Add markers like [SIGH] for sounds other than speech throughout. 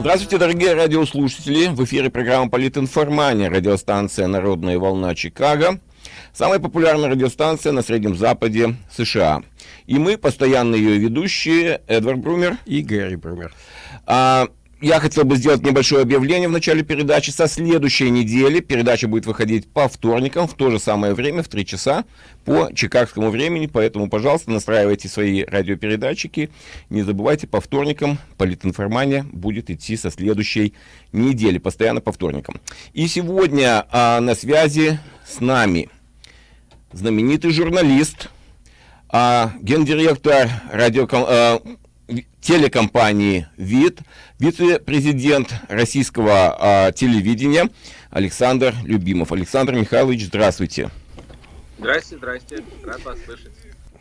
Здравствуйте, дорогие радиослушатели! В эфире программа «Политинформания», радиостанция «Народная волна Чикаго». Самая популярная радиостанция на Среднем Западе США. И мы, постоянные ее ведущие, Эдвард Брумер и Гэри Брумер. А, я хотел бы сделать небольшое объявление в начале передачи. Со следующей недели передача будет выходить по вторникам в то же самое время, в 3 часа, по чикагскому времени. Поэтому, пожалуйста, настраивайте свои радиопередатчики. Не забывайте, по вторникам политинформания будет идти со следующей недели, постоянно по вторникам. И сегодня а, на связи с нами знаменитый журналист, а, гендиректор радио, а, телекомпании ВИД, вице-президент российского а, телевидения Александр Любимов. Александр Михайлович, здравствуйте. Здрасте, здрасте. Рад вас слышать.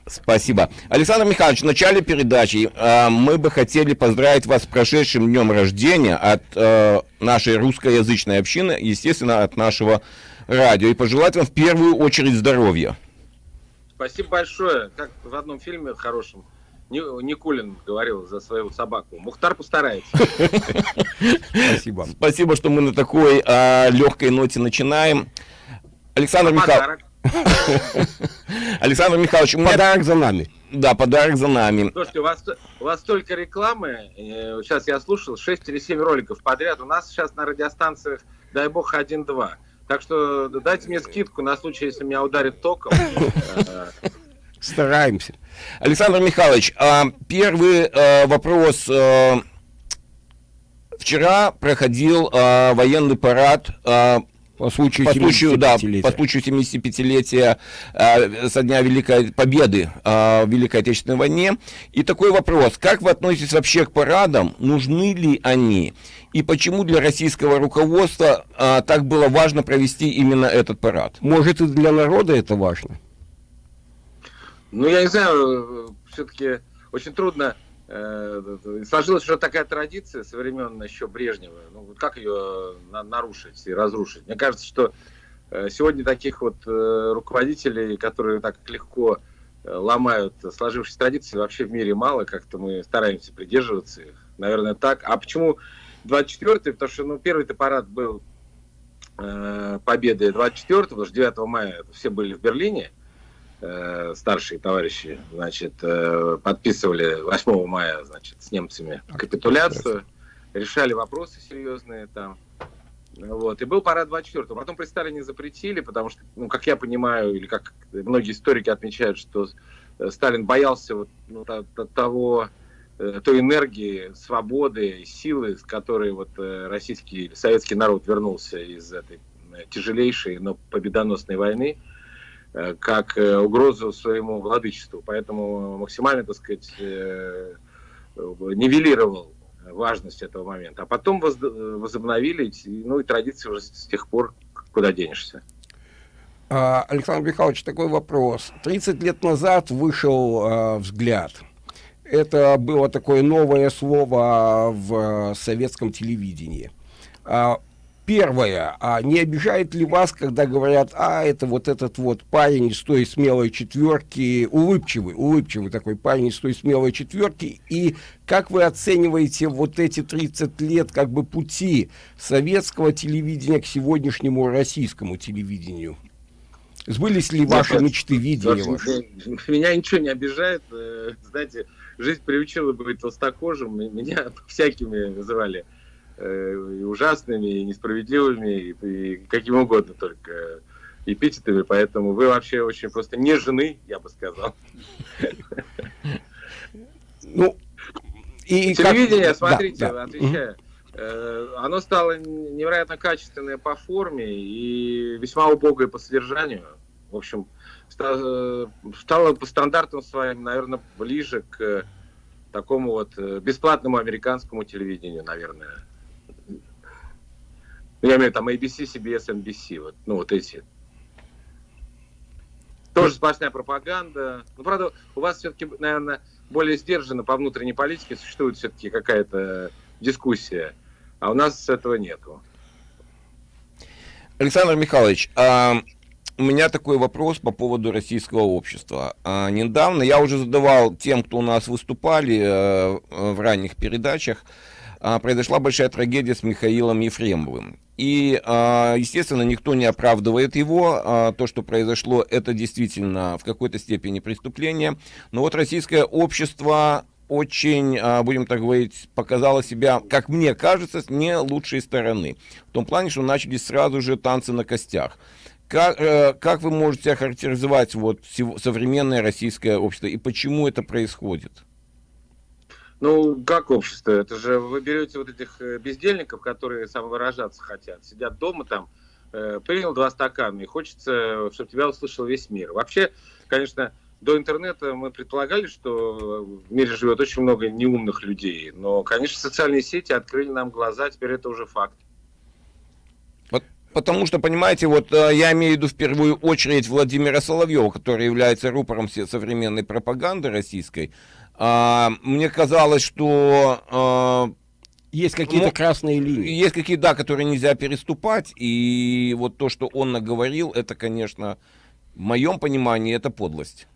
Спасибо. Александр Михайлович, в начале передачи э, мы бы хотели поздравить вас с прошедшим днем рождения от э, нашей русскоязычной общины, естественно, от нашего радио, и пожелать вам в первую очередь здоровья. Спасибо большое. Как в одном фильме хорошем Никулин говорил за свою собаку. Мухтар постарается. Спасибо. Спасибо, что мы на такой а, легкой ноте начинаем. Александр Михайлович. [LAUGHS] Александр Михайлович, подарок за нами. Да, подарок за нами. Слушайте, у вас, у вас столько рекламы. Сейчас я слушал 6 или 7 роликов подряд. У нас сейчас на радиостанциях, дай бог, 1-2. Так что дайте мне скидку на случай, если меня ударит током. [LAUGHS] Стараемся. Александр Михайлович, а, первый а, вопрос. А, вчера проходил военный парад по случаю, по случаю, да, по случаю 75-летия э, со дня Великой Победы э, в Великой Отечественной войне. И такой вопрос. Как вы относитесь вообще к парадам? Нужны ли они? И почему для российского руководства э, так было важно провести именно этот парад? Может, и для народа это важно? Ну, я не знаю, все-таки очень трудно. Э, сложилась уже такая традиция со времен еще Брежнева. Ну, как ее нарушить и разрушить? Мне кажется, что э, сегодня таких вот э, руководителей, которые так легко ломают сложившиеся традиции, вообще в мире мало. Как-то мы стараемся придерживаться их. Наверное, так. А почему 24-й? Потому что, ну, первый-то парад был победы 24 потому что 9 мая все были в Берлине. Э, старшие товарищи, значит, э, подписывали 8 мая, значит, с немцами капитуляцию, решали вопросы серьезные там. Вот. И был парад 24 -го. Потом при Сталине запретили, потому что, ну, как я понимаю, или как многие историки отмечают, что э, Сталин боялся вот, ну, того, той энергии, свободы, силы, с которой вот российский, советский народ вернулся из этой тяжелейшей, но победоносной войны. Э, как э, угрозу своему владычеству. Поэтому максимально, так сказать, э, нивелировал важность этого момента. А потом возобновили, ну и традиции уже с тех пор куда денешься. А, Александр Михайлович, такой вопрос. 30 лет назад вышел «Взгляд». Это было такое новое слово в советском телевидении. А Первое, а не обижает ли вас, когда говорят, а, это вот этот вот парень из той смелой четверки, улыбчивый, улыбчивый такой парень из той смелой четверки, и как вы оцениваете вот эти 30 лет как бы пути советского телевидения к сегодняшнему российскому телевидению? Сбылись ли ваши Нет, мечты, видения ваши? [LAUGHS] Меня ничего не обижает, э, знаете, жизнь приучила быть толстокожим, меня [LAUGHS] всякими называли и ужасными, и несправедливыми, и, и каким угодно только эпитетами, поэтому вы вообще очень просто не жены, я бы сказал. Ну, и Телевидение, как... смотрите, да, да. отвечаю, э, оно стало невероятно качественное по форме и весьма убогое по содержанию. В общем, э, стало по стандартам своим, наверное, ближе к такому вот бесплатному американскому телевидению, наверное. Я имею там ABC, CBS, NBC, вот, ну вот эти. Тоже сплошная пропаганда. Ну, правда, у вас все-таки, наверное, более сдержанно по внутренней политике существует все-таки какая-то дискуссия, а у нас этого нету. Александр Михайлович, а, у меня такой вопрос по поводу российского общества. А, недавно я уже задавал тем, кто у нас выступали а, в ранних передачах, а, произошла большая трагедия с Михаилом Ефремовым. И, а, естественно, никто не оправдывает его. А, то, что произошло, это действительно в какой-то степени преступление. Но вот российское общество очень, будем так говорить, показало себя, как мне кажется, с не лучшей стороны. В том плане, что начались сразу же танцы на костях. Как, э, как вы можете охарактеризовать вот современное российское общество и почему это происходит? Ну, как общество? Это же вы берете вот этих э, бездельников, которые самовыражаться хотят, сидят дома там, э, принял два стакана, и хочется, чтобы тебя услышал весь мир. Вообще, конечно, до интернета мы предполагали, что в мире живет очень много неумных людей. Но, конечно, социальные сети открыли нам глаза, теперь это уже факт. Потому что, понимаете, вот э, я имею в виду в первую очередь Владимира Соловьева, который является рупором современной пропаганды российской. А, мне казалось, что а, есть какие-то ну, красные линии. Есть какие-то, да, которые нельзя переступать. И вот то, что он наговорил, это, конечно, в моем понимании, это подлость.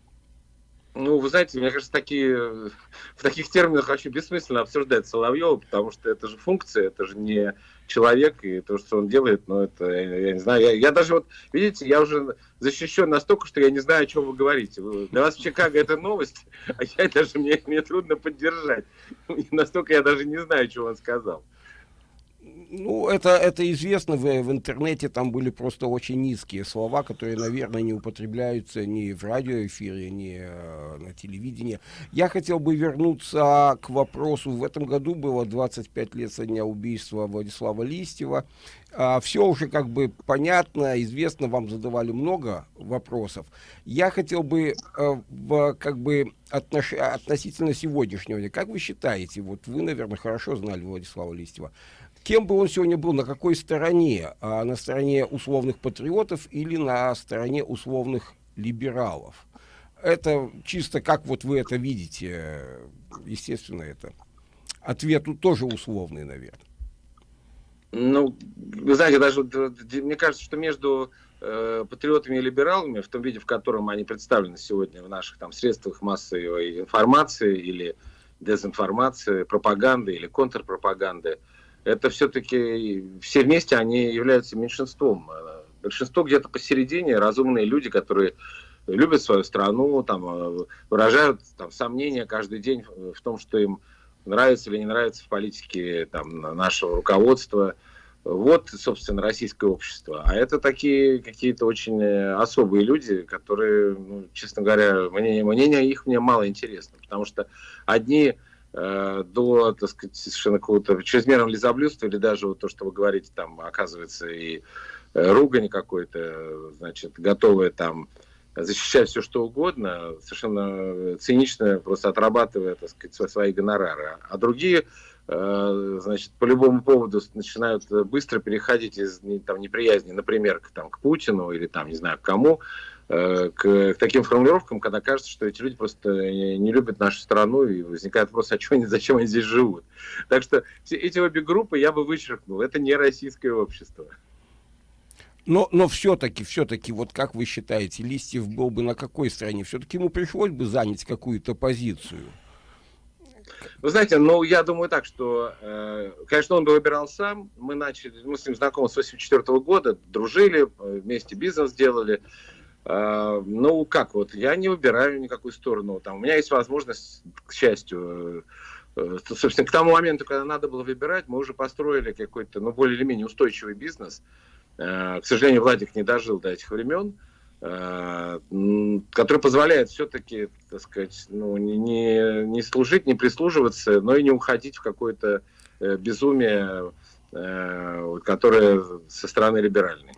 Ну, вы знаете, мне кажется, такие, в таких терминах вообще бессмысленно обсуждать Соловьева, потому что это же функция, это же не человек, и то, что он делает, ну, это, я, я не знаю, я, я даже вот, видите, я уже защищен настолько, что я не знаю, о чем вы говорите. Для вас в Чикаго это новость, [LAUGHS] а я даже, мне, мне трудно поддержать. настолько я даже не знаю, что он сказал. Ну, это, это известно в, в интернете, там были просто очень низкие слова, которые, наверное, не употребляются ни в радиоэфире, ни э, на телевидении. Я хотел бы вернуться к вопросу. В этом году было 25 лет со дня убийства Владислава Листьева. А, все уже как бы понятно, известно, вам задавали много вопросов. Я хотел бы э, в, как бы отнош... относительно сегодняшнего дня, как вы считаете, вот вы, наверное, хорошо знали Владислава Листьева, кем бы он сегодня был, на какой стороне? А на стороне условных патриотов или на стороне условных либералов? Это чисто как вот вы это видите, естественно, это ответ тоже условный, наверное. Ну, вы знаете, даже мне кажется, что между э, патриотами и либералами, в том виде, в котором они представлены сегодня в наших там средствах массовой информации или дезинформации, пропаганды или контрпропаганды, э, это все-таки все вместе они являются меньшинством. Большинство где-то посередине, разумные люди, которые любят свою страну, там, выражают там, сомнения каждый день в том, что им нравится или не нравится в политике там, нашего руководства. Вот, собственно, российское общество. А это такие какие-то очень особые люди, которые, ну, честно говоря, мнение, мнение их мне мало интересно. Потому что одни Э, до, так сказать, совершенно какого-то чрезмерного лизоблюдства, или даже вот то, что вы говорите, там, оказывается, и э, ругань какой-то, значит, готовая там защищать все, что угодно, совершенно цинично, просто отрабатывая, так сказать, свои гонорары. А другие, э, значит, по любому поводу начинают быстро переходить из там, неприязни, например, к, там, к Путину или, там, не знаю, к кому, Э, к, к таким формулировкам, когда кажется, что эти люди просто не любят нашу страну, и возникает вопрос, а что они, зачем они здесь живут. Так что все эти обе группы я бы вычеркнул. Это не российское общество. Но, но все-таки, все-таки, вот как вы считаете, Листьев был бы на какой стороне? Все-таки ему пришлось бы занять какую-то позицию? Вы знаете, ну, я думаю так, что, э, конечно, он бы выбирал сам. Мы начали, мы с ним знакомы с 84 года, дружили, э, вместе бизнес делали. Ну, как вот, я не выбираю никакую сторону. Там, у меня есть возможность, к счастью, э, собственно, к тому моменту, когда надо было выбирать, мы уже построили какой-то, ну, более или менее устойчивый бизнес. Э, к сожалению, Владик не дожил до этих времен, э, который позволяет все-таки, так сказать, ну, не, не служить, не прислуживаться, но и не уходить в какое-то безумие, которое со стороны либеральной.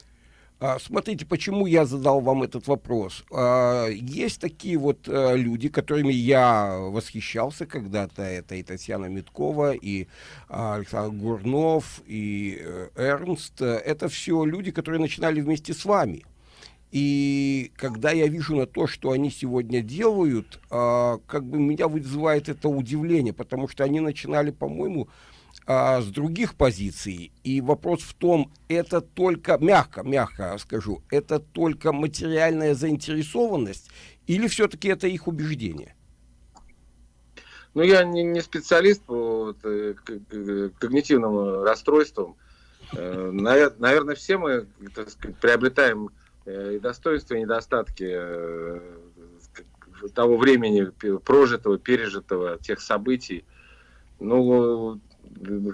А, смотрите, почему я задал вам этот вопрос. А, есть такие вот э, люди, которыми я восхищался когда-то. Это и Татьяна Миткова, и а, Александр Гурнов, и э, Эрнст. Это все люди, которые начинали вместе с вами. И когда я вижу на то, что они сегодня делают, как бы меня вызывает это удивление, потому что они начинали, по-моему, а, с других позиций. И вопрос в том, это только, мягко, мягко скажу, это только материальная заинтересованность или все-таки это их убеждение? Ну, я не, не специалист по вот когнитивным расстройством. Наверное, все мы, так сказать, приобретаем и достоинства, и недостатки того времени прожитого, пережитого, тех событий. Ну,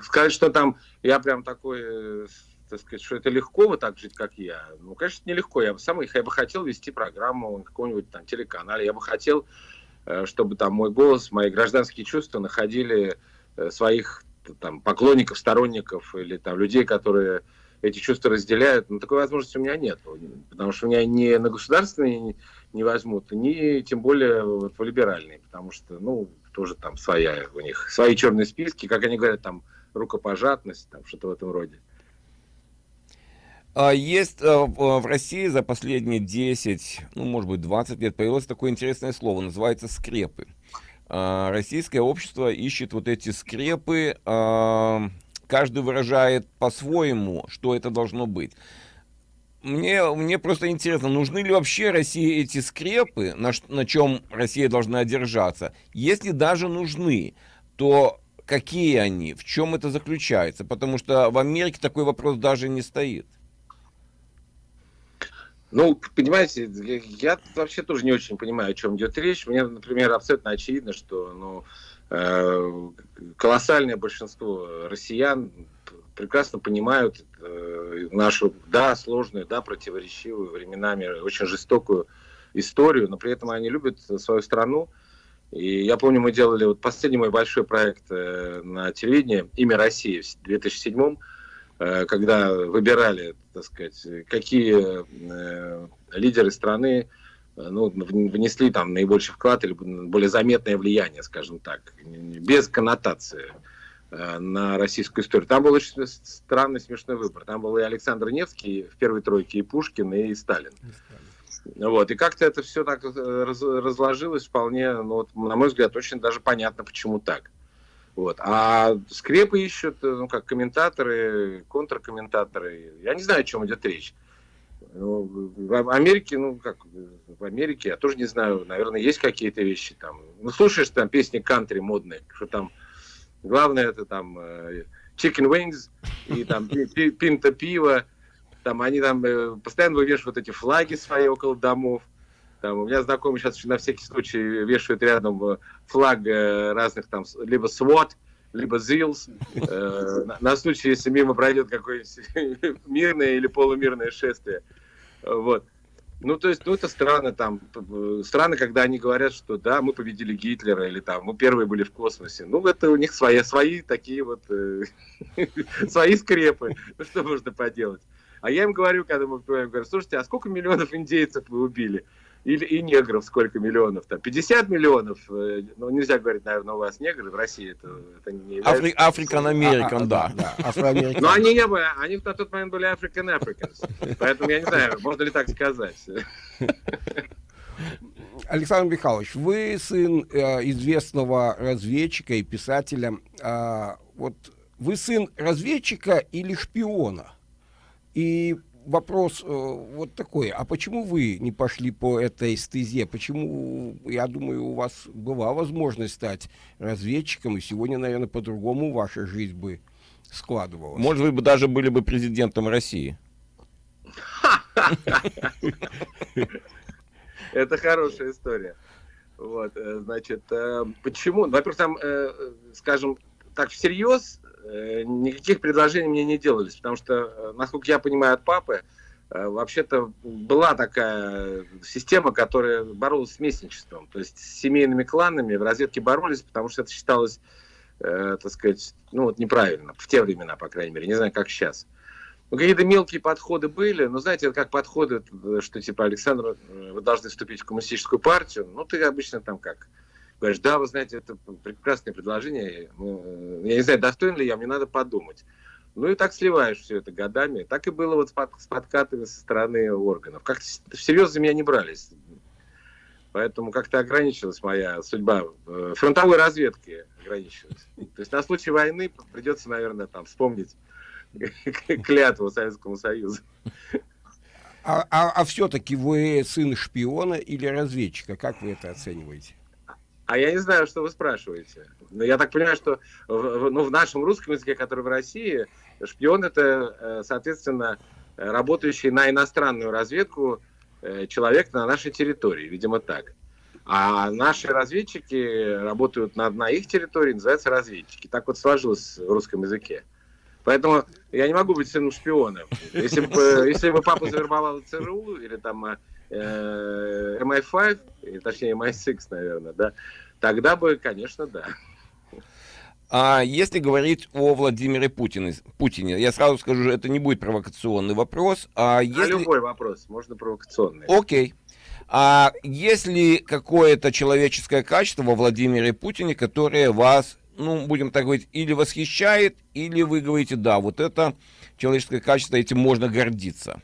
сказать, что там я прям такой, так сказать, что это легко вот так жить, как я. Ну, конечно, нелегко. Я бы сам я бы хотел вести программу на каком-нибудь там телеканале. Я бы хотел, э, чтобы там мой голос, мои гражданские чувства находили э, своих там поклонников, сторонников или там людей, которые эти чувства разделяют. Но такой возможности у меня нет. Потому что у меня не на государственные не возьмут, ни тем более вот, в либеральные. Потому что, ну, тоже там своя у них, свои черные списки, как они говорят, там рукопожатность, там что-то в этом роде. А есть э, в России за последние 10, ну, может быть, 20 лет появилось такое интересное слово, называется скрепы. А, российское общество ищет вот эти скрепы, а, каждый выражает по-своему, что это должно быть. Мне, мне просто интересно, нужны ли вообще России эти скрепы, на, на чем Россия должна держаться? Если даже нужны, то какие они, в чем это заключается? Потому что в Америке такой вопрос даже не стоит. Ну, понимаете, я вообще тоже не очень понимаю, о чем идет речь. Мне, например, абсолютно очевидно, что ну, колоссальное большинство россиян прекрасно понимают э, нашу, да, сложную, да, противоречивую, временами очень жестокую историю, но при этом они любят свою страну. И я помню, мы делали вот последний мой большой проект э, на телевидении «Имя России» в 2007 э, когда выбирали, так сказать, какие э, лидеры страны э, ну, внесли там наибольший вклад или более заметное влияние, скажем так, без коннотации. Э, на российскую историю. Там был очень странный, смешной выбор. Там был и Александр Невский в первой тройке, и Пушкин, и Сталин. Вот. И как-то это все так э, раз, разложилось вполне, ну, вот, на мой взгляд, очень даже понятно, почему так. Вот. А скрепы ищут, э, ну, как комментаторы, контркомментаторы. Я не знаю, о чем идет речь. Ну, в Америке, ну, как в Америке, я тоже не знаю, наверное, есть какие-то вещи там. Ну, слушаешь там песни кантри модные, что там Главное это там э, chicken wings и там пинта пива. Там они там э, постоянно вывешивают эти флаги свои около домов. Там, у меня знакомый сейчас на всякий случай вешают рядом э, флаг разных там, либо SWAT, либо ZILS, э, на, на случай, если мимо пройдет какое-нибудь [LAUGHS] мирное или полумирное шествие. Вот. Ну, то есть, ну, это странно, там, странно, когда они говорят, что да, мы победили Гитлера, или там, мы первые были в космосе. Ну, это у них свои, свои такие вот, э, [LAUGHS] свои скрепы. Ну, что можно поделать? А я им говорю, когда мы говорю, слушайте, а сколько миллионов индейцев вы убили? Или и негров сколько миллионов? Там 50 миллионов? Э, ну, нельзя говорить, наверное, у вас негры, в России это, это не является... Афри Африкан Американ, да. Но они не были, они на тот момент были African Africans. Поэтому я не знаю, можно ли так сказать. Александр Михайлович, вы сын э, известного разведчика и писателя. Э, вот вы сын разведчика или шпиона? И вопрос э, вот такой, а почему вы не пошли по этой стезе? Почему, я думаю, у вас была возможность стать разведчиком, и сегодня, наверное, по-другому ваша жизнь бы складывалась? Может, вы бы даже были бы президентом России. Это хорошая история. Вот, э, значит, э, почему? Во-первых, там, скажем так, всерьез никаких предложений мне не делались, потому что, э, насколько я понимаю от папы, э, вообще-то была такая система, которая боролась с местничеством, то есть с семейными кланами в разведке боролись, потому что это считалось, э, так сказать, ну вот неправильно, в те времена, по крайней мере, не знаю, как сейчас. Ну, какие-то мелкие подходы были, но знаете, это как подходы, что типа, Александр, вы должны вступить в коммунистическую партию, ну ты обычно там как, говоришь, да, вы знаете, это прекрасное предложение, ну, я не знаю, достоин ли я, мне надо подумать. Ну и так сливаешь все это годами. Так и было вот с подкатами со стороны органов. Как-то всерьез за меня не брались. Поэтому как-то ограничилась моя судьба. Э, фронтовой разведки ограничилась. То есть на случай войны придется, наверное, там вспомнить [LAUGHS] клятву Советскому Союзу. А, а, а все-таки вы сын шпиона или разведчика? Как вы это оцениваете? А я не знаю, что вы спрашиваете. Но я так понимаю, что в, ну, в нашем русском языке, который в России, шпион это, э, соответственно, работающий на иностранную разведку э, человек на нашей территории, видимо, так. А наши разведчики работают на, на их территории, называются разведчики. Так вот сложилось в русском языке. Поэтому я не могу быть сыном шпиона. Если бы, [LAUGHS] если бы папа завербовал ЦРУ или там э, MI5, или, точнее MI6, наверное, да, тогда бы, конечно, да. А если говорить о Владимире Путине, Путине, я сразу скажу, это не будет провокационный вопрос. А, а если... любой вопрос, можно провокационный. Окей. А есть ли какое-то человеческое качество во Владимире Путине, которое вас, ну, будем так говорить, или восхищает, или вы говорите, да, вот это человеческое качество, этим можно гордиться?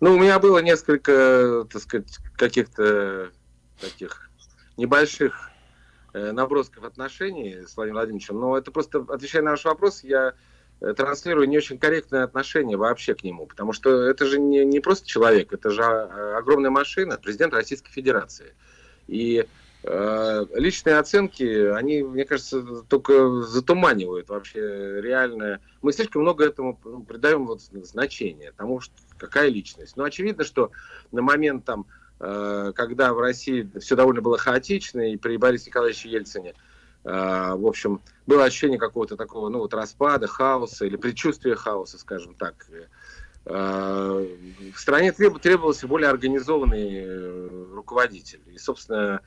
Ну, у меня было несколько, так сказать, каких-то таких небольших Э, набросков отношений с Владимиром Владимировичем, но это просто, отвечая на ваш вопрос, я э, транслирую не очень корректное отношение вообще к нему, потому что это же не, не просто человек, это же а, огромная машина, президент Российской Федерации. И э, личные оценки, они, мне кажется, только затуманивают вообще реальное. Мы слишком много этому придаем вот значения, тому, что какая личность. Но очевидно, что на момент там Э, когда в России все довольно было хаотично, и при Борисе Николаевиче Ельцине, э, в общем, было ощущение какого-то такого, ну, вот распада, хаоса, или предчувствия хаоса, скажем так. Э, в стране требовался более организованный руководитель. И, собственно,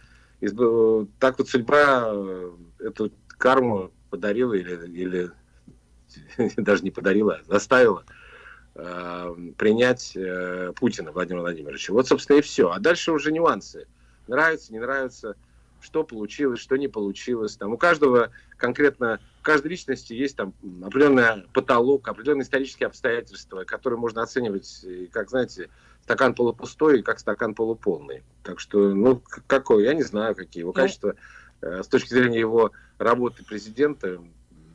так вот судьба эту карму подарила или, или [LAUGHS] даже не подарила, а заставила принять э, Путина Владимира Владимировича. Вот, собственно, и все. А дальше уже нюансы. Нравится, не нравится, что получилось, что не получилось. Там у каждого конкретно, у каждой личности есть там определенный потолок, определенные исторические обстоятельства, которые можно оценивать, как, знаете, стакан полупустой и как стакан полуполный. Так что, ну, какой, я не знаю, какие его ну, качества. Э, с точки зрения его работы президента,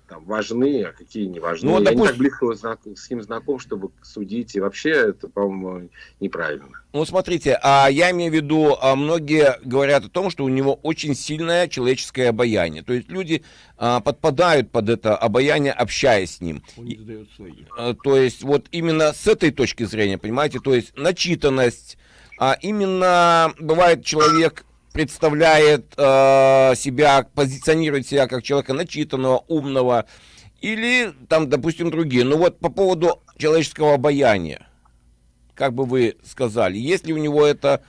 там важны, а какие не важны. Ну, Я допустим... не так близко с ним знаком, чтобы судить. И вообще это, по-моему, неправильно. Ну, смотрите, а я имею в виду, а многие говорят о том, что у него очень сильное человеческое обаяние. То есть люди а, подпадают под это обаяние, общаясь с ним. Он не. А, то есть вот именно с этой точки зрения, понимаете, то есть начитанность, а именно бывает человек представляет э, себя, позиционирует себя как человека начитанного, умного, или там, допустим, другие. Но вот по поводу человеческого обаяния, как бы вы сказали, есть ли у него это...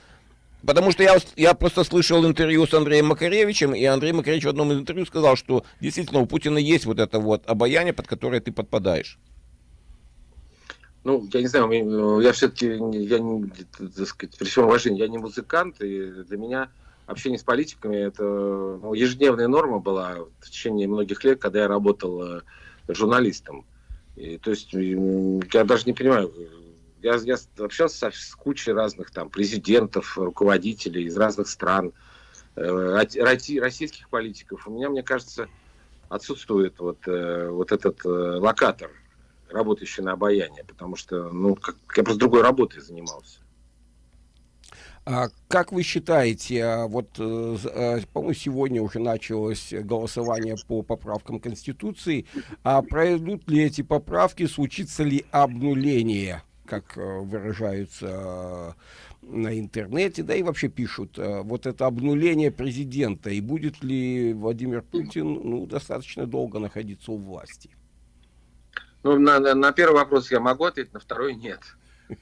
Потому что я, я просто слышал интервью с Андреем Макаревичем, и Андрей Макаревич в одном из интервью сказал, что действительно у Путина есть вот это вот обаяние, под которое ты подпадаешь. Ну, я не знаю, я все-таки, я так сказать, при всем уважении, я не музыкант, и для меня общение с политиками это ну, ежедневная норма была в течение многих лет, когда я работал э, журналистом. И, то есть я даже не понимаю, я, я общался с кучей разных там президентов, руководителей из разных стран, э, российских политиков. У меня, мне кажется, отсутствует вот, э, вот этот локатор, работающий на обаяние, потому что ну, как, я просто другой работой занимался. А как вы считаете, а, вот, э, э, по-моему, сегодня уже началось голосование по поправкам Конституции, а пройдут ли эти поправки, случится ли обнуление, как э, выражаются на интернете, да и вообще пишут, вот это обнуление президента, и будет ли Владимир Путин ну, достаточно долго находиться у власти? Ну, на, на первый вопрос я могу ответить, на второй нет.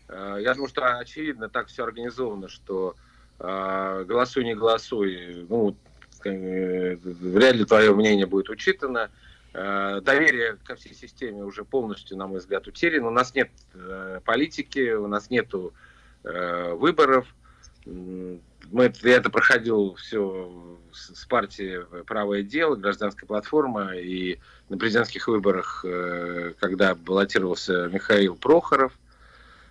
Э, я думаю, что очевидно так все организовано, что э, голосуй, не голосуй, ну, э, вряд ли твое мнение будет учитано. Доверие ко всей системе уже полностью, на мой взгляд, утеряно. У нас нет политики, у нас нет выборов. Мы, я это проходил все с партией «Правое дело», гражданская платформа, и на президентских выборах, когда баллотировался Михаил Прохоров –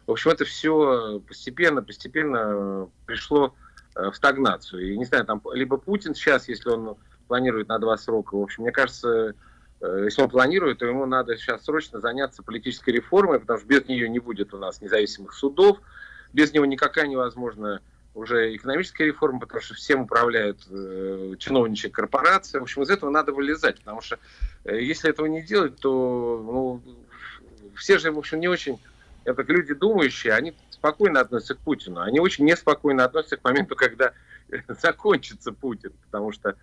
в общем, это все постепенно, постепенно пришло э, в стагнацию. И не знаю, там либо Путин сейчас, если он планирует на два срока, в общем, мне кажется, э, если он планирует, то ему надо сейчас срочно заняться политической реформой, потому что без нее не будет у нас независимых судов, без него никакая невозможна уже экономическая реформа, потому что всем управляют э, чиновничья корпорация. В общем, из этого надо вылезать, потому что э, если этого не делать, то ну, все же, в общем, не очень, это люди думающие, они спокойно относятся к Путину. Они очень неспокойно относятся к моменту, когда [LAUGHS] закончится Путин, потому что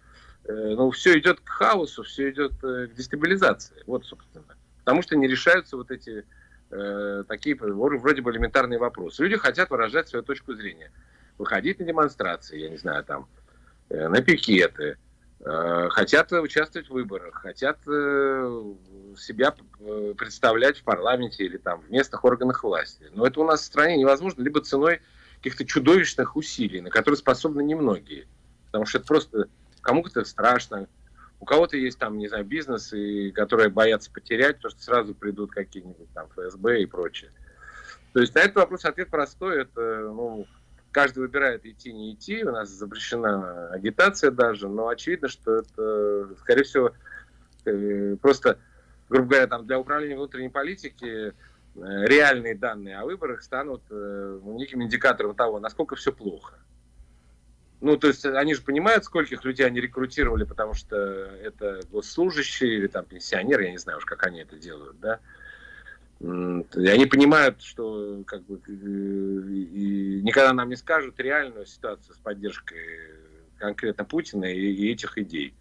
э, ну, все идет к хаосу, все идет э, к дестабилизации. Вот, собственно. Потому что не решаются вот эти э, такие вроде бы элементарные вопросы. Люди хотят выражать свою точку зрения. Выходить на демонстрации, я не знаю, там, э, на пикеты, э, хотят участвовать в выборах, хотят э, себя э, представлять в парламенте или там в местных органах власти. Но это у нас в стране невозможно либо ценой каких-то чудовищных усилий, на которые способны немногие. Потому что это просто кому-то страшно, у кого-то есть там, не знаю, бизнесы, которые боятся потерять, потому что сразу придут какие-нибудь там ФСБ и прочее. То есть на этот вопрос ответ простой. Это, ну, каждый выбирает идти, не идти. У нас запрещена агитация даже, но очевидно, что это, скорее всего, э, просто, грубо говоря, там для управления внутренней политики Э, реальные данные о выборах станут э, неким индикатором того, насколько все плохо. Ну, то есть они же понимают, скольких людей они рекрутировали, потому что это госслужащие или там пенсионеры, я не знаю уж, как они это делают, да. И они понимают, что как бы и никогда нам не скажут реальную ситуацию с поддержкой конкретно Путина и, и этих идей.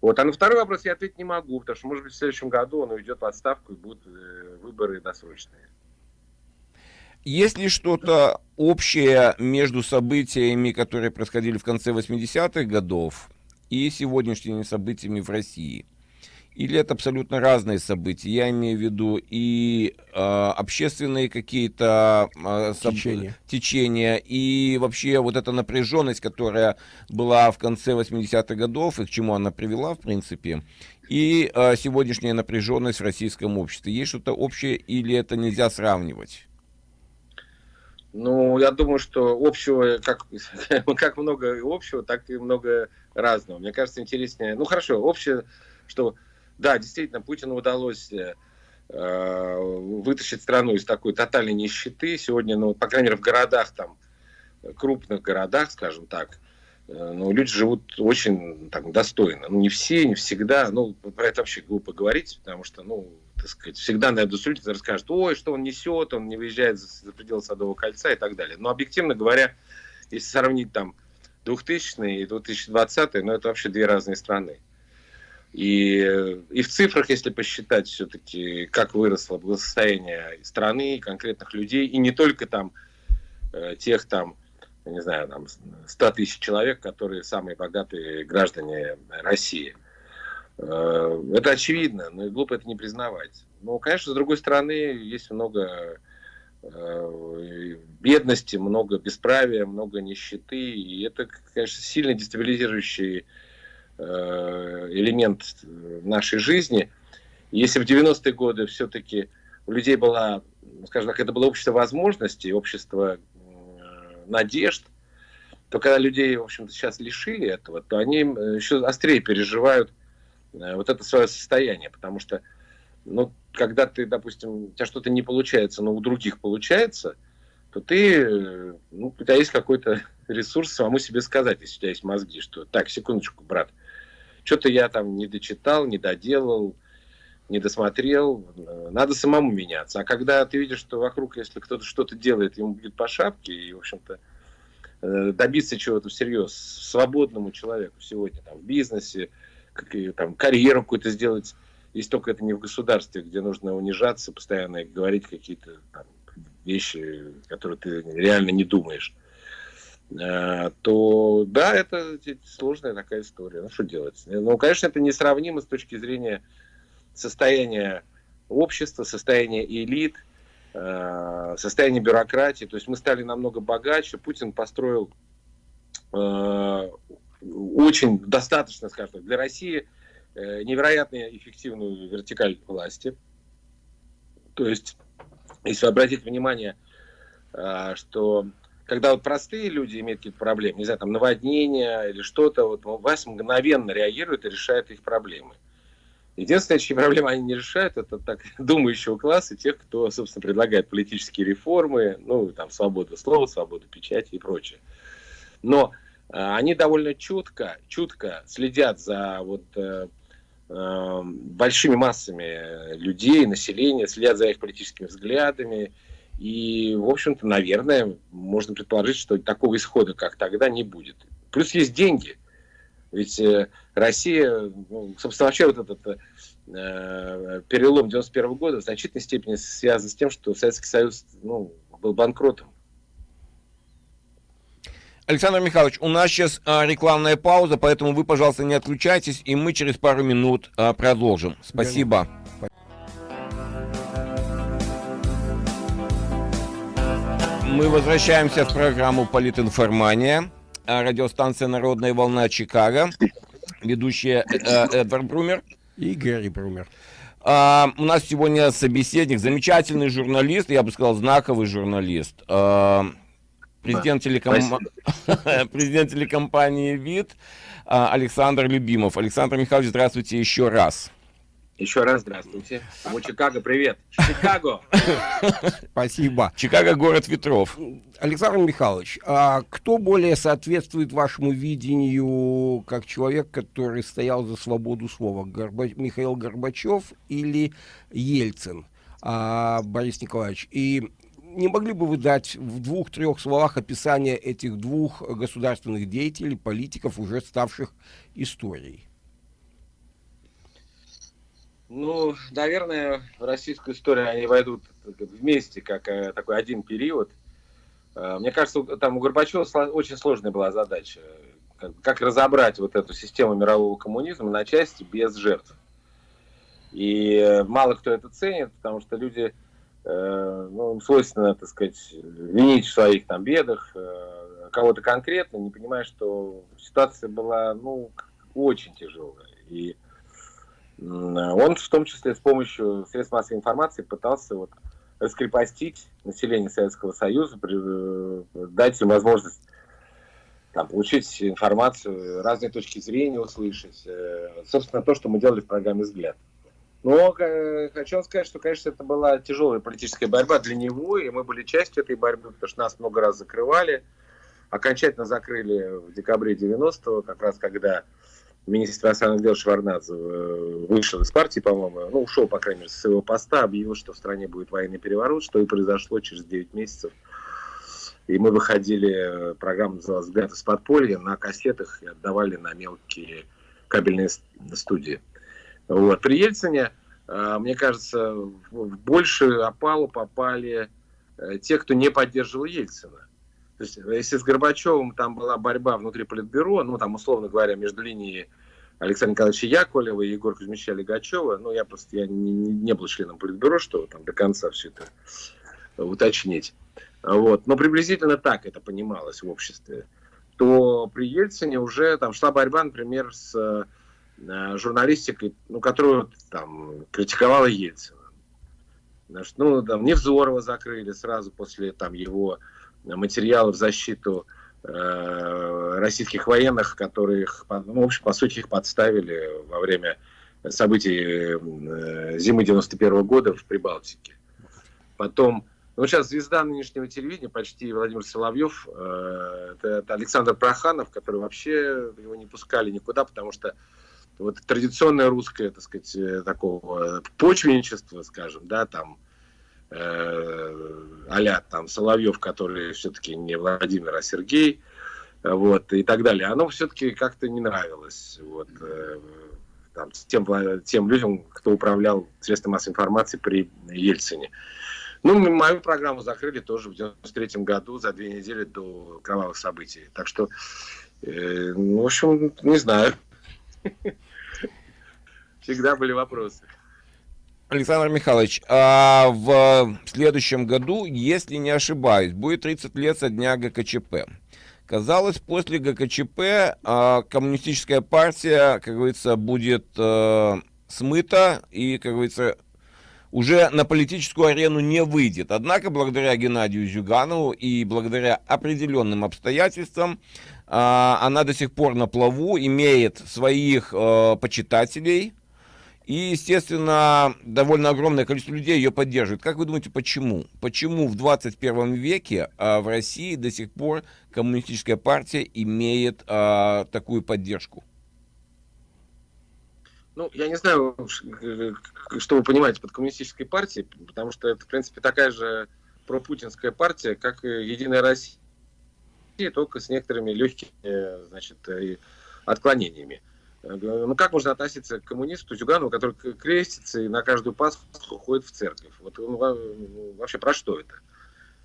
Вот. А на второй вопрос я ответить не могу, потому что, может быть, в следующем году он уйдет в отставку и будут э, выборы досрочные. Есть ли что-то общее между событиями, которые происходили в конце 80-х годов, и сегодняшними событиями в России? Или это абсолютно разные события? Я имею в виду и э, общественные какие-то э, соб... течения. течения, и вообще вот эта напряженность, которая была в конце 80-х годов, и к чему она привела, в принципе, и э, сегодняшняя напряженность в российском обществе. Есть что-то общее или это нельзя сравнивать? Ну, я думаю, что общего, как, [LAUGHS] как много общего, так и много разного. Мне кажется, интереснее. Ну, хорошо, общее, что да, действительно, Путину удалось э, вытащить страну из такой тотальной нищеты. Сегодня, ну, по крайней мере, в городах, там, крупных городах, скажем так, э, ну, люди живут очень так, достойно. Ну, не все, не всегда. Ну, про это вообще глупо говорить, потому что, ну, так сказать, всегда на эту улице расскажут, ой, что он несет, он не выезжает за, за пределы Садового кольца и так далее. Но, объективно говоря, если сравнить там 2000 и 2020, ну, это вообще две разные страны. И, и в цифрах, если посчитать все-таки, как выросло благосостояние страны, конкретных людей, и не только там э, тех там, не знаю, там 100 тысяч человек, которые самые богатые граждане России. Э, это очевидно, но и глупо это не признавать. Но, конечно, с другой стороны, есть много э, бедности, много бесправия, много нищеты, и это, конечно, сильно дестабилизирующий элемент нашей жизни. Если в 90-е годы все-таки у людей была, скажем так, это было общество возможностей, общество надежд, то когда людей, в общем-то, сейчас лишили этого, то они еще острее переживают э, вот это свое состояние, потому что, ну, когда ты, допустим, у тебя что-то не получается, но у других получается, то ты, э, ну, у тебя есть какой-то ресурс самому себе сказать, если у тебя есть мозги, что так, секундочку, брат, что-то я там не дочитал, не доделал, не досмотрел. Надо самому меняться. А когда ты видишь, что вокруг, если кто-то что-то делает, ему будет по шапке, и, в общем-то, э, добиться чего-то всерьез свободному человеку сегодня там, в бизнесе, как, и, там, карьеру какую-то сделать, если только это не в государстве, где нужно унижаться постоянно и говорить какие-то вещи, которые ты реально не думаешь. Э, то да, это сложная такая история. Ну, что делать? Ну, конечно, это несравнимо с точки зрения состояния общества, состояния элит, э, состояния бюрократии. То есть мы стали намного богаче. Путин построил э, очень достаточно, скажем так, для России невероятно эффективную вертикаль власти. То есть, если обратить внимание, что когда вот простые люди имеют какие-то проблемы, не знаю, там наводнения или что-то, вот власть мгновенно реагирует и решает их проблемы. Единственное, чьи проблемы они не решают, это так [LAUGHS] думающего класса, тех, кто, собственно, предлагает политические реформы, ну, там, свободу слова, свободу печати и прочее. Но они довольно чутко, чутко следят за вот большими массами людей, населения, следят за их политическими взглядами. И, в общем-то, наверное, можно предположить, что такого исхода, как тогда, не будет. Плюс есть деньги. Ведь э, Россия, ну, собственно, вообще вот этот э, перелом 91 года в значительной степени связан с тем, что Советский Союз ну, был банкротом. Александр Михайлович, у нас сейчас а, рекламная пауза, поэтому вы, пожалуйста, не отключайтесь, и мы через пару минут а, продолжим. Спасибо. Мы возвращаемся в программу «Политинформания». А, радиостанция «Народная волна» Чикаго. Ведущая э, Эдвард Брумер. И Гэри Брумер. А, у нас сегодня собеседник, замечательный журналист, я бы сказал, знаковый журналист. А, президент, телеком... [LAUGHS] президент телекомпании «Вид» а, Александр Любимов. Александр Михайлович, здравствуйте еще раз. Еще раз здравствуйте. Ему Чикаго, привет. Чикаго. [LAUGHS] Спасибо. Чикаго город ветров. Александр Михайлович, а кто более соответствует вашему видению как человек, который стоял за свободу слова? Горба... Михаил Горбачев или Ельцин? А, Борис Николаевич. И не могли бы вы дать в двух-трех словах описание этих двух государственных деятелей, политиков, уже ставших историей? Ну, наверное, в российскую историю они войдут вместе, как э, такой один период. Э, мне кажется, там у Горбачева очень сложная была задача. Как, разобрать вот эту систему мирового коммунизма на части без жертв. И э, мало кто это ценит, потому что люди, ну, свойственно, так сказать, винить в своих там бедах кого-то конкретно, не понимая, что ситуация была, ну, очень тяжелая. И он в том числе с помощью средств массовой информации пытался вот раскрепостить население Советского Союза, э, дать им возможность там, получить информацию, разные точки зрения услышать. Э, собственно, то, что мы делали в программе «Взгляд». Но хочу вам сказать, что, конечно, это была тяжелая политическая борьба для него, и мы были частью этой борьбы, потому что нас много раз закрывали. Окончательно закрыли в декабре 90-го, как раз когда министр иностранных дел Шварнадзе э, вышел из партии, по-моему, ну, ушел, по крайней мере, с своего поста, объявил, что в стране будет военный переворот, что и произошло через 9 месяцев. И мы выходили, программа называлась «Взгляд из подполья», на кассетах и отдавали на мелкие кабельные студии. Вот. При Ельцине, э, мне кажется, в большую опалу попали э, те, кто не поддерживал Ельцина. То есть, если с Горбачевым там была борьба внутри Политбюро, ну, там, условно говоря, между линией Александра Николаевича Яковлева и Егора Кузьмича Легачева, ну, я просто я не, не был членом Политбюро, что там до конца все это уточнить. Вот. Но приблизительно так это понималось в обществе. То при Ельцине уже там шла борьба, например, с э, журналистикой, ну, которую там критиковала Ельцина. Значит, ну, там Невзорова закрыли сразу после там его материалы в защиту э, российских военных, которые, ну, в общем, по сути, их подставили во время событий э, зимы 91 -го года в Прибалтике. Потом, ну, сейчас звезда нынешнего телевидения, почти Владимир Соловьев, э, это, это Александр Проханов, который вообще его не пускали никуда, потому что вот традиционное русское, так сказать, э, такого почвенничества, скажем, да, там, э, а там Соловьев, который все-таки не Владимир, а Сергей, вот, и так далее, оно все-таки как-то не нравилось, вот, э, там, тем, тем людям, кто управлял средством массовой информации при Ельцине. Ну, мою программу закрыли тоже в 93 году, за две недели до кровавых событий. Так что, э, ну, в общем, не знаю. [LAUGHS] Всегда были вопросы. Александр Михайлович, а в следующем году, если не ошибаюсь, будет 30 лет со дня ГКЧП. Казалось, после ГКЧП а, коммунистическая партия, как говорится, будет а, смыта и, как говорится, уже на политическую арену не выйдет. Однако, благодаря Геннадию Зюганову и благодаря определенным обстоятельствам, а, она до сих пор на плаву, имеет своих а, почитателей, И, естественно, довольно огромное количество людей ее поддерживает. Как вы думаете, почему? Почему в 21 веке а, в России до сих пор коммунистическая партия имеет а, такую поддержку? Ну, я не знаю, что вы понимаете под коммунистической партией, потому что это, в принципе, такая же пропутинская партия, как и Единая Россия, только с некоторыми легкими, значит, отклонениями. Ну, как можно относиться к коммунисту Зюганову, который крестится и на каждую Пасху ходит в церковь? Вот ну, вообще про что это?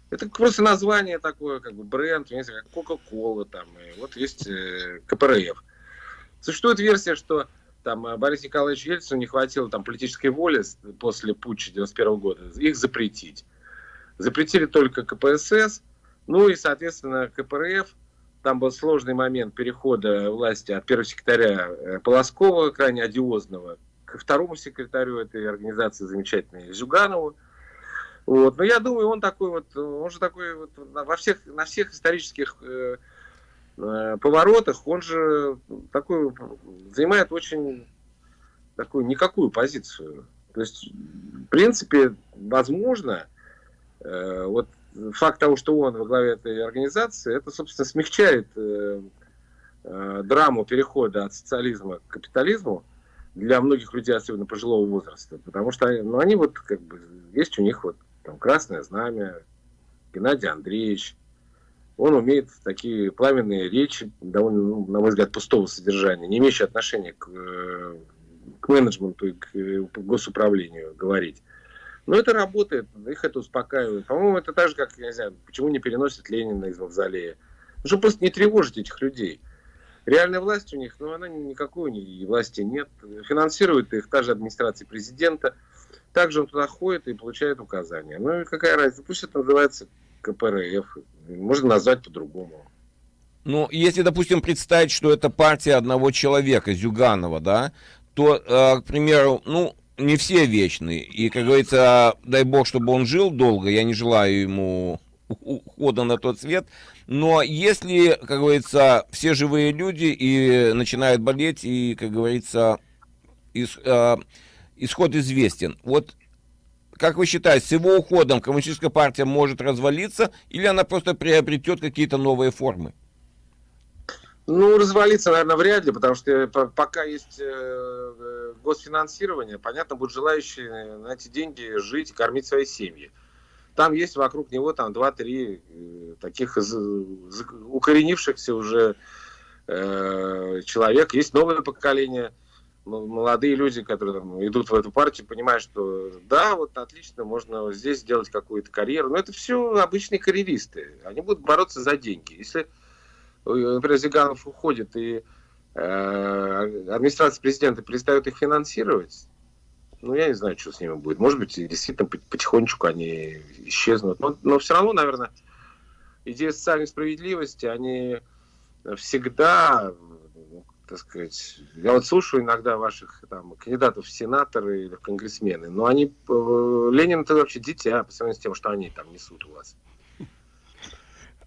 Это просто название такое, как бы бренд, как Кока-Кола там, и вот есть э, КПРФ. Существует версия, что там э, Борис Николаевич Ельцину не хватило там политической воли после путча 91 года их запретить. Запретили только КПСС, ну и, соответственно, КПРФ там был сложный момент перехода власти от первого секретаря э, Полоскова, крайне одиозного, к второму секретарю этой организации замечательной Зюганову. Вот. Но я думаю, он такой вот, он же такой вот во всех, на всех исторических э, э, поворотах, он же такой, занимает очень такую никакую позицию. То есть, в принципе, возможно, э, вот факт того, что он во главе этой организации, это, собственно, смягчает э, э, драму перехода от социализма к капитализму для многих людей, особенно пожилого возраста. Потому что ну, они вот как бы, есть у них вот там красное знамя, Геннадий Андреевич, он умеет такие пламенные речи, довольно, ну, на мой взгляд, пустого содержания, не имеющие отношения к, э, к менеджменту и к госуправлению говорить. Но это работает, их это успокаивает. По-моему, это так же, как, я не знаю, почему не переносят Ленина из мавзолея. Ну, чтобы просто не тревожить этих людей. Реальная власть у них, ну, она никакой у них власти нет. Финансирует их та же администрация президента. Также он туда ходит и получает указания. Ну, и какая разница? Пусть это называется КПРФ. Можно назвать по-другому. Ну, если, допустим, представить, что это партия одного человека, Зюганова, да, то, э, к примеру, ну, не все вечны. И, как говорится, дай бог, чтобы он жил долго. Я не желаю ему ухода на тот свет. Но если, как говорится, все живые люди и начинают болеть, и, как говорится, ис, э, исход известен. Вот как вы считаете, с его уходом коммунистическая партия может развалиться, или она просто приобретет какие-то новые формы? Ну, развалиться, наверное, вряд ли, потому что э, пока есть э, э, госфинансирование, понятно, будут желающие на эти деньги жить кормить свои семьи. Там есть вокруг него там 2-3 таких укоренившихся уже человек. Есть новое поколение, молодые люди, которые там, идут в эту партию, понимают, что да, вот отлично, можно здесь сделать какую-то карьеру. Но это все обычные карьеристы. Они будут бороться за деньги. Если например, Зиганов уходит, и э, администрация президента перестает их финансировать, ну, я не знаю, что с ними будет. Может быть, действительно потихонечку они исчезнут. Но, но все равно, наверное, идея социальной справедливости, они всегда, так сказать, я вот слушаю иногда ваших там, кандидатов в сенаторы или в конгрессмены, но они, э, Ленин это вообще дитя по сравнению с тем, что они там несут у вас.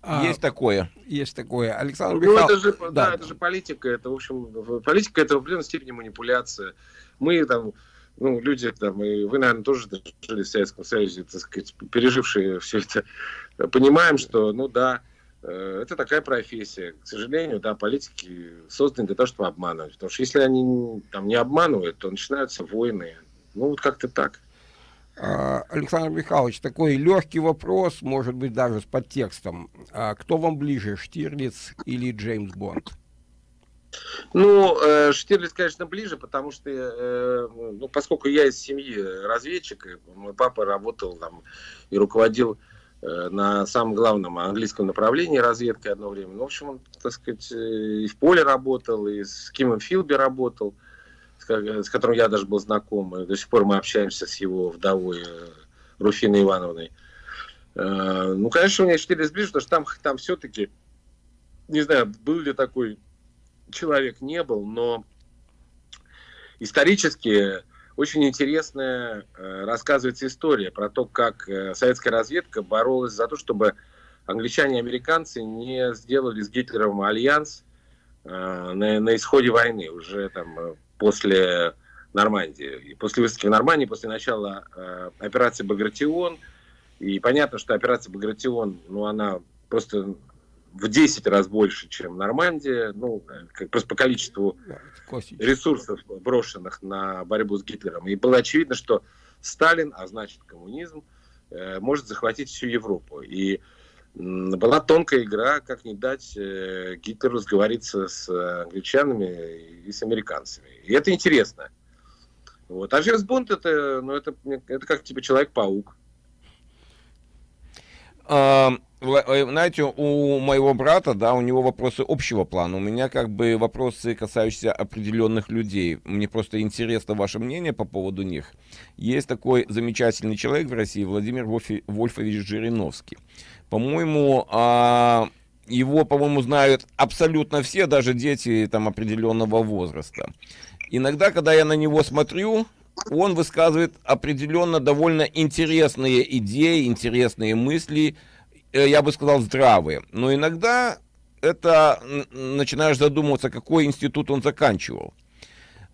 А, есть такое. Есть такое. Александр ну, Михайлович. это же, да, да, это же политика. Это, в общем, политика это в определенной степени манипуляция. Мы там, ну, люди там, и вы, наверное, тоже жили в Советском Союзе, так сказать, пережившие все это, понимаем, что, ну да, э, это такая профессия. К сожалению, да, политики созданы для того, чтобы обманывать. Потому что если они там не обманывают, то начинаются войны. Ну, вот как-то так. А, Александр Михайлович, такой легкий вопрос, может быть, даже с подтекстом. А кто вам ближе, Штирлиц или Джеймс Бонд? Ну, э, Штирлиц, конечно, ближе, потому что, э, ну, поскольку я из семьи разведчика, мой папа работал там и руководил э, на самом главном английском направлении разведкой одно время. Ну, в общем, он, так сказать, и в поле работал, и с Кимом Филби работал с которым я даже был знаком, и до сих пор мы общаемся с его вдовой э, Руфиной Ивановной. Э, ну, конечно, у меня четыре сближе, потому что там, там все-таки, не знаю, был ли такой человек, не был, но исторически очень интересная э, рассказывается история про то, как советская разведка боролась за то, чтобы англичане и американцы не сделали с Гитлером альянс на, на исходе войны. Уже там после Нормандии. И после высадки в Нормандии, после начала э, операции «Багратион», и понятно, что операция «Багратион», ну, она просто в 10 раз больше, чем Нормандия, ну, как, просто по количеству ресурсов, брошенных на борьбу с Гитлером. И было очевидно, что Сталин, а значит коммунизм, э, может захватить всю Европу. И была тонкая игра, как не дать э, Гитлеру сговориться с англичанами и с американцами. И это интересно. Вот. А Джеймс Бонд это, ну, это, это как типа Человек-паук. А, э, знаете, у моего брата, да, у него вопросы общего плана. У меня как бы вопросы, касающиеся определенных людей. Мне просто интересно ваше мнение по поводу них. Есть такой замечательный человек в России, Владимир Вольфович Жириновский. По-моему, а, его, по-моему, знают абсолютно все, даже дети там определенного возраста. Иногда, когда я на него смотрю, он высказывает определенно довольно интересные идеи, интересные мысли, э, я бы сказал, здравые. Но иногда это начинаешь задумываться, какой институт он заканчивал.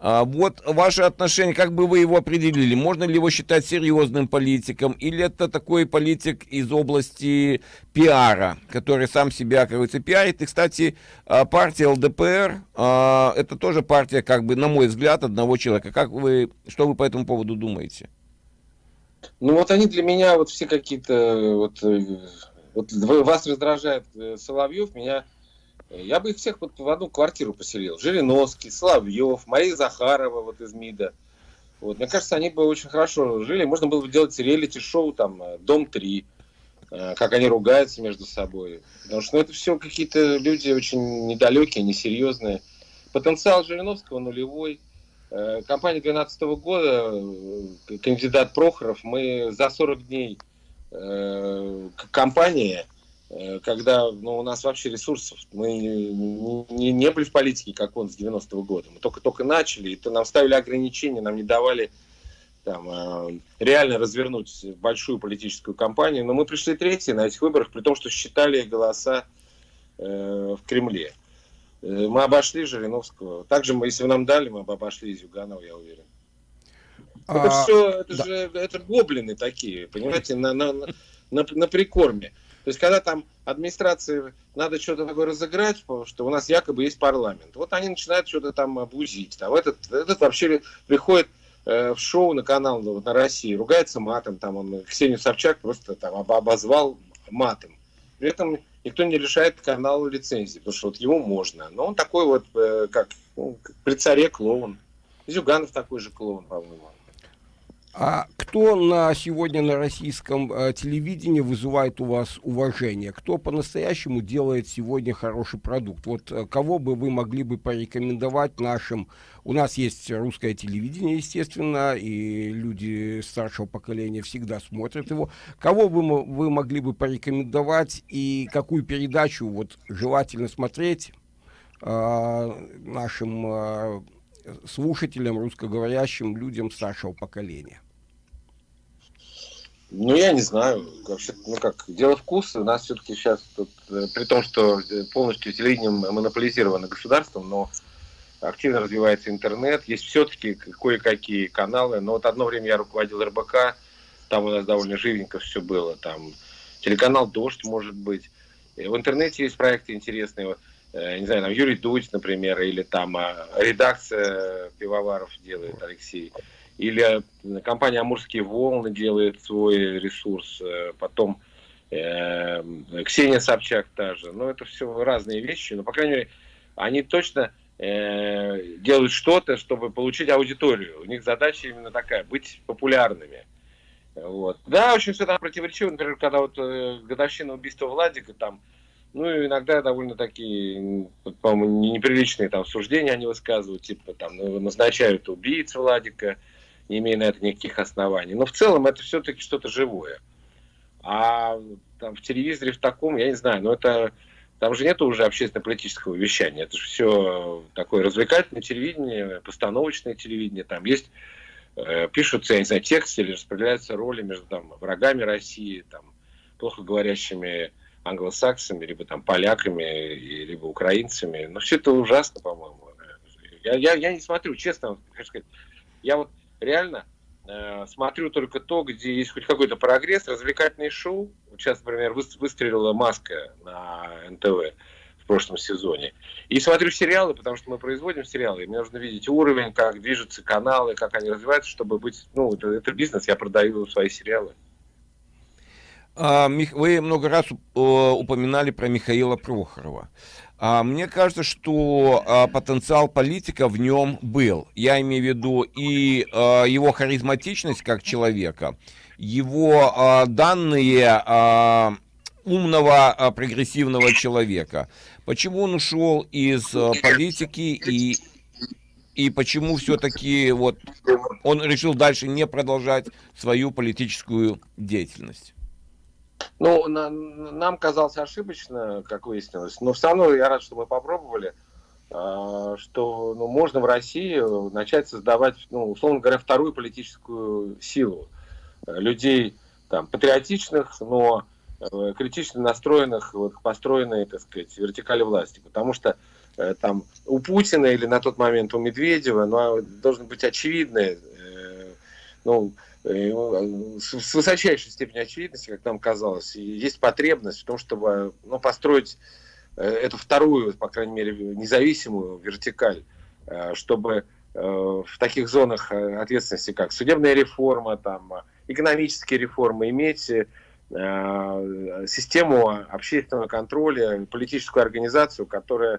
А, вот ваше отношение, как бы вы его определили? Можно ли его считать серьезным политиком? Или это такой политик из области пиара, который сам себя, как говорится, пиарит? И, кстати, а, партия ЛДПР, а, это тоже партия, как бы, на мой взгляд, одного человека. Как вы, что вы по этому поводу думаете? Ну вот они для меня вот все какие-то, вот, э, вот вас раздражает э, Соловьев, меня я бы их всех вот в одну квартиру поселил. Жириновский, Соловьев, Мария Захарова вот из МИДа. Вот, мне кажется, они бы очень хорошо жили. Можно было бы делать реалити-шоу, там, э, «Дом-3», э, как они ругаются между собой. Потому что ну, это все какие-то люди очень недалекие, несерьезные. Потенциал Жириновского нулевой. Э, компания 2012 года, кандидат Прохоров, мы за 40 дней компания Э, когда ну, у нас вообще ресурсов, мы не, не, не были в политике, как он с 90-го года. Мы только-только начали, и то нам ставили ограничения, нам не давали там, э, реально развернуть большую политическую кампанию. Но мы пришли третьи на этих выборах, при том, что считали голоса э, в Кремле. Э, мы обошли Жириновского. Также, мы, если бы нам дали, мы бы обошли Зюганова, я уверен. А, это все, это да. же это гоблины такие, понимаете, на, на, на, на прикорме. То есть, когда там администрации надо что-то такое разыграть, потому что у нас якобы есть парламент, вот они начинают что-то там обузить. Там этот, этот вообще приходит э, в шоу на канал ну, на России, ругается матом, там он Ксению Собчак просто там обозвал матом. При этом никто не решает каналу лицензии, потому что вот ему можно. Но он такой вот, э, как ну, при царе клоун. Зюганов такой же клоун, по-моему. А кто на сегодня на российском э, телевидении вызывает у вас уважение? Кто по-настоящему делает сегодня хороший продукт? Вот э, кого бы вы могли бы порекомендовать нашим? У нас есть русское телевидение, естественно, и люди старшего поколения всегда смотрят его. Кого бы вы могли бы порекомендовать и какую передачу вот желательно смотреть э, нашим э, слушателям, русскоговорящим людям старшего поколения? Ну, я не знаю. Вообще, ну как, дело вкуса. У нас все-таки сейчас, тут, э, при том, что э, полностью телевидение монополизировано государством, но активно развивается интернет, есть все-таки кое-какие каналы. Но вот одно время я руководил РБК, там у нас довольно живенько все было. Там телеканал «Дождь» может быть. И в интернете есть проекты интересные. Э, не знаю, там Юрий Дудь, например, или там а, редакция Пивоваров делает Алексей. Или э, компания «Амурские волны» делает свой ресурс, э, потом э, Ксения Собчак та же. Ну, это все разные вещи, но, по крайней мере, они точно э, делают что-то, чтобы получить аудиторию. У них задача именно такая, быть популярными. Вот. Да, очень все там противоречиво. Например, когда вот э, годовщина убийства Владика, там, ну, иногда довольно такие, по-моему, неприличные там суждения они высказывают, типа там назначают убийц Владика, не имея на это никаких оснований. Но в целом это все-таки что-то живое. А там в телевизоре в таком, я не знаю, но это там же нет уже общественно-политического вещания. Это же все такое развлекательное телевидение, постановочное телевидение. Там есть, э, пишутся, я не знаю, тексты или распределяются роли между там, врагами России, там, плохо говорящими англосаксами, либо там поляками, либо украинцами. Но все это ужасно, по-моему. Я, я, я не смотрю, честно, хочу сказать, Я вот реально э, смотрю только то, где есть хоть какой-то прогресс, развлекательные шоу. Сейчас, например, выстрелила маска на НТВ в прошлом сезоне. И смотрю сериалы, потому что мы производим сериалы, и мне нужно видеть уровень, как движутся каналы, как они развиваются, чтобы быть... Ну, это, это бизнес, я продаю свои сериалы. А, вы много раз упоминали про Михаила Прохорова. А, мне кажется, что а, потенциал политика в нем был. Я имею в виду и его харизматичность как человека, его данные умного прогрессивного человека. Почему он ушел из политики и и почему все-таки вот он решил дальше не продолжать свою политическую деятельность? Ну, на, нам казалось ошибочно, как выяснилось, но все равно я рад, что мы попробовали, э, что ну, можно в России начать создавать, ну, условно говоря, вторую политическую силу людей там, патриотичных, но э, критично настроенных вот, построенной, так сказать, вертикали власти. Потому что э, там у Путина или на тот момент у Медведева ну, должны быть очевидные э, ну, с высочайшей степенью очевидности, как нам казалось, есть потребность в том, чтобы ну, построить э, эту вторую, по крайней мере, независимую вертикаль, э, чтобы в таких зонах ответственности, как судебная реформа, там, экономические реформы, иметь систему общественного контроля, политическую организацию, которая Э,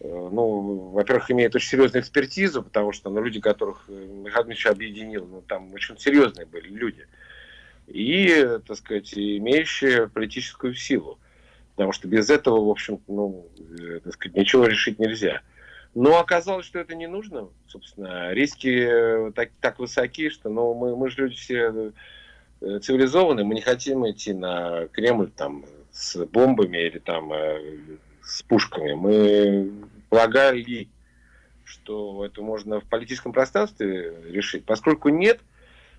ну, во-первых, имеет очень серьезную экспертизу, потому что ну, люди, которых э, Михаил объединил, ну, там очень серьезные были люди. И, так сказать, имеющие политическую силу. Потому что без этого, в общем, ну, э, так сказать, ничего решить нельзя. Но оказалось, что это не нужно. Собственно, риски так, так высоки, что ну, мы, мы же люди все цивилизованные, мы не хотим идти на Кремль там, с бомбами или там с пушками. Мы полагали, что это можно в политическом пространстве решить. Поскольку нет,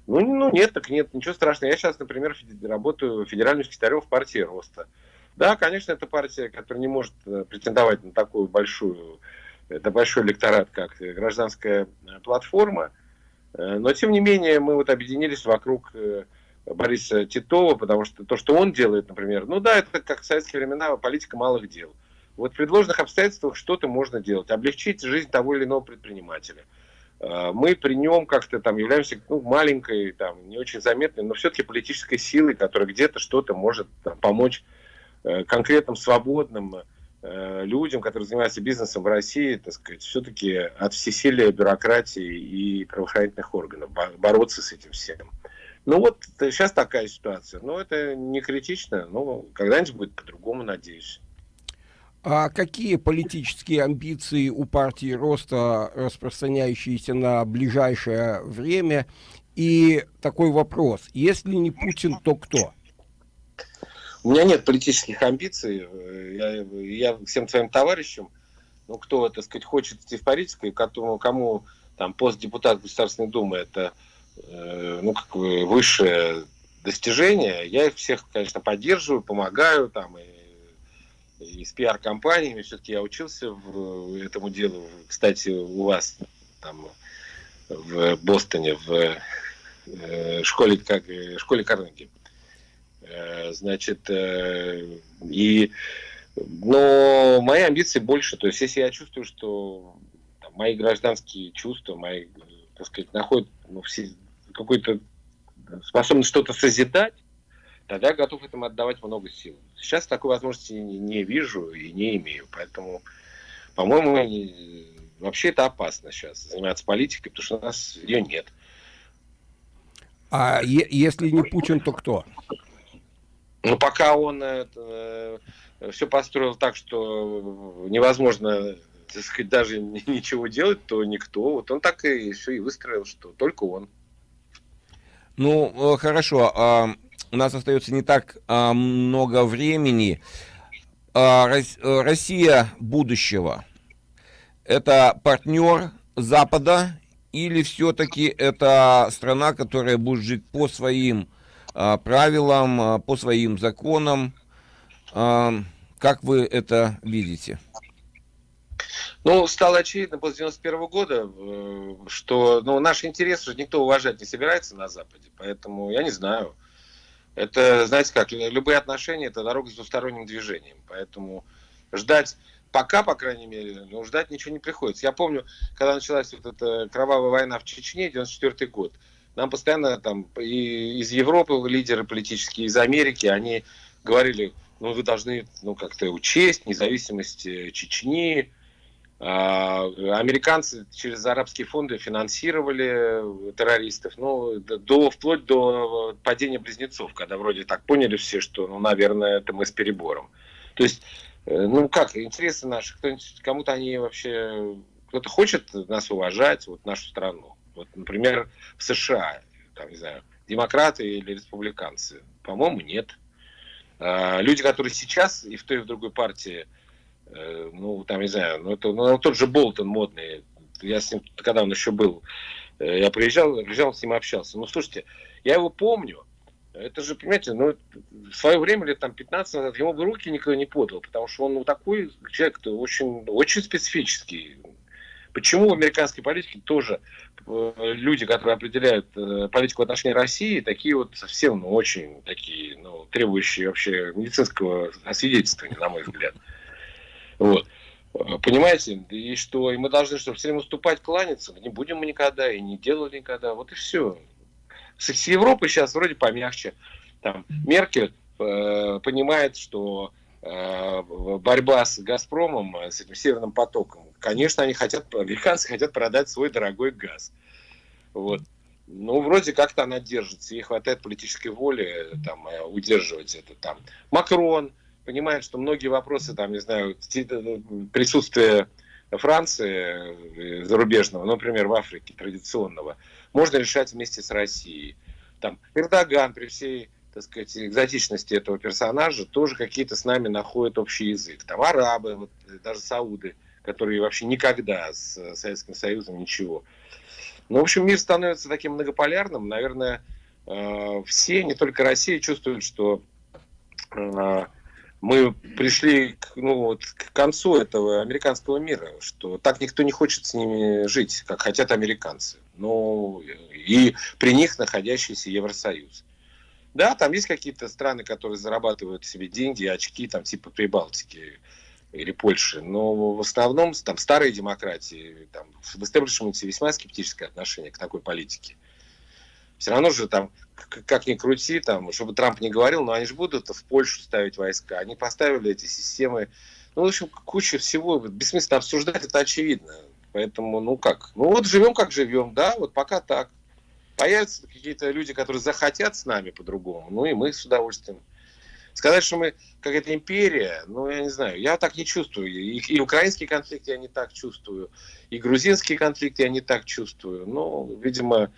ну, ну нет, так нет, ничего страшного. Я сейчас, например, работаю федеральным секретарем в партии Роста. Да, конечно, это партия, которая не может э, претендовать на такую большую, это большой электорат, как гражданская платформа. Э, но, тем не менее, мы вот объединились вокруг э, Бориса Титова, потому что то, что он делает, например, ну да, это как в советские времена политика малых дел. Вот в предложенных обстоятельствах что-то можно делать, облегчить жизнь того или иного предпринимателя. А, мы при нем как-то там являемся ну, маленькой, там, не очень заметной, но все-таки политической силой, которая где-то что-то может там, помочь э, конкретным свободным э, людям, которые занимаются бизнесом в России, так сказать, все-таки от всесилия бюрократии и правоохранительных органов бороться с этим всем. Ну вот сейчас такая ситуация. Но это не критично, но когда-нибудь будет по-другому, надеюсь. А какие политические амбиции у партии роста, распространяющиеся на ближайшее время? И такой вопрос, если не Путин, то кто? У меня нет политических амбиций. Я, я всем своим товарищам, ну, кто, так сказать, хочет идти в политику, кому, кому там пост депутата Государственной Думы это э, ну, как высшее достижение, я их всех, конечно, поддерживаю, помогаю там и и с пиар-компаниями. Все-таки я учился в этому делу. Кстати, у вас там в Бостоне, в э, школе, как, школе Карнеги. Э, значит, э, и но мои амбиции больше. То есть, если я чувствую, что там, мои гражданские чувства, мои, так сказать, находят ну, все, какой-то способность что-то созидать, тогда я готов этому отдавать много сил. Сейчас такой возможности не, не вижу и не имею, поэтому, по-моему, вообще это опасно сейчас заниматься политикой, потому что у нас ее нет. А если не Путин, то кто? Ну, пока он это, э, все построил так, что невозможно так сказать, даже [LAUGHS] ничего делать, то никто. Вот он так и все и выстроил, что только он. Ну, э, хорошо. У нас остается не так а, много времени. А, Россия будущего – это партнер Запада или все-таки это страна, которая будет жить по своим а, правилам, а, по своим законам? А, как вы это видите? Ну, стало очевидно после 91 года, э, что ну, наш интерес уже никто уважать не собирается на Западе. Поэтому я не знаю. Это, знаете как, любые отношения – это дорога с двусторонним движением. Поэтому ждать пока, по крайней мере, ну, ждать ничего не приходится. Я помню, когда началась вот эта кровавая война в Чечне, 94 год, нам постоянно там и из Европы лидеры политические, из Америки, они говорили, ну, вы должны ну, как-то учесть независимость э, Чечни, американцы через арабские фонды финансировали террористов, ну, до, вплоть до падения близнецов, когда вроде так поняли все, что, ну, наверное, это мы с перебором. То есть, э, ну как, интересы наши, кому-то они вообще, кто-то хочет нас уважать, вот нашу страну. Вот, например, в США, там, не знаю, демократы или республиканцы, по-моему, нет. А, люди, которые сейчас и в той, и в другой партии Э, ну, там, не знаю, ну, это, ну, тот же Болтон модный, я с ним, когда он еще был, э, я приезжал, приезжал с ним общался. Ну, слушайте, я его помню, это же, понимаете, ну, в свое время, лет там 15 назад, ему бы руки никто не подал, потому что он ну, такой человек -то очень, очень специфический. Почему в американской политике тоже э, люди, которые определяют политику в отношении России, такие вот совсем, ну, очень такие, ну, требующие вообще медицинского освидетельствования, на мой взгляд. Вот. Понимаете, и что, и мы должны, чтобы все время уступать, кланяться, не будем мы никогда, и не делали никогда, вот и все. С Европой сейчас вроде помягче. Там Меркель э, понимает, что э, борьба с Газпромом, с этим Северным потоком, конечно, они хотят, [LAUGHS] американцы хотят продать свой дорогой газ. Вот. Ну, вроде как-то она держится, ей хватает политической воли там, э, удерживать это там. Макрон, понимает, что многие вопросы, там, не знаю, э, присутствие Франции э, зарубежного, например, в Африке традиционного, можно решать вместе с Россией. Там Эрдоган при всей так сказать, экзотичности этого персонажа тоже какие-то с нами находят общий язык. Там арабы, вот, даже сауды, которые вообще никогда с Советским Союзом ничего. Ну, в общем, мир становится таким многополярным. Наверное, э, все, не только Россия, чувствуют, что мы пришли к, ну, вот, к концу этого американского мира, что так никто не хочет с ними жить, как хотят американцы. Ну, и при них находящийся Евросоюз. Да, там есть какие-то страны, которые зарабатывают себе деньги, очки, там типа Прибалтики или Польши, но в основном там старые демократии, там в истеблишменте весьма скептическое отношение к такой политике все равно же там, как ни крути, там, чтобы Трамп не говорил, но они же будут в Польшу ставить войска. Они поставили эти системы. Ну, в общем, куча всего. Бессмысленно обсуждать, это очевидно. Поэтому, ну как? Ну вот живем, как живем, да, вот пока так. Появятся какие-то люди, которые захотят с нами по-другому, ну и мы с удовольствием. Сказать, что мы какая-то империя, ну, я не знаю, я так не чувствую. И, и украинский конфликт я не так чувствую, и грузинский конфликт я не так чувствую. Ну, видимо,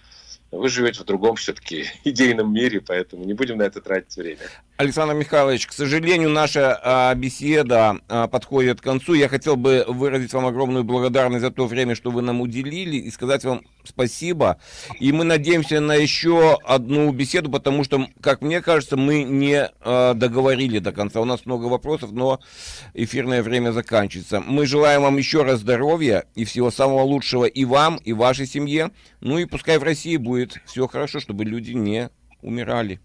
вы живете в другом все-таки [LAUGHS] идейном мире, поэтому не будем на это тратить время. Александр Михайлович, к сожалению, наша а, беседа а, подходит к концу. Я хотел бы выразить вам огромную благодарность за то время, что вы нам уделили, и сказать вам спасибо. И мы надеемся на еще одну беседу, потому что, как мне кажется, мы не а, договорили до конца. У нас много вопросов, но эфирное время заканчивается. Мы желаем вам еще раз здоровья и всего самого лучшего и вам, и вашей семье. Ну и пускай в России будет все хорошо, чтобы люди не умирали.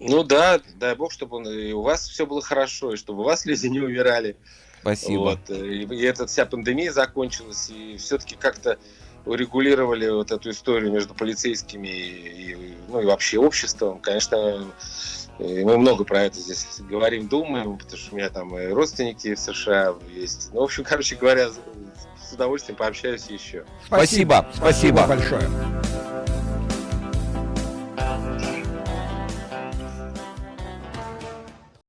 Ну да, дай бог, чтобы и у вас все было хорошо, и чтобы у вас люди не умирали. Спасибо. Вот, и, и эта вся пандемия закончилась, и все-таки как-то урегулировали вот эту историю между полицейскими и, и, ну, и вообще обществом. Конечно, мы много про это здесь говорим, думаем, потому что у меня там и родственники в США есть. Ну, в общем, короче говоря, с удовольствием пообщаюсь еще. Спасибо. Спасибо, Спасибо большое.